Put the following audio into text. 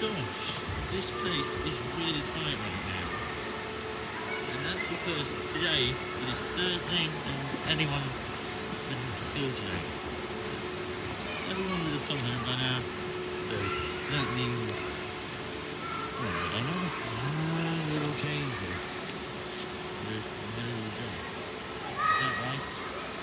gosh, this place is really quiet right now. And that's because today it is Thursday and anyone in school today. Everyone would have come home by now, so that means.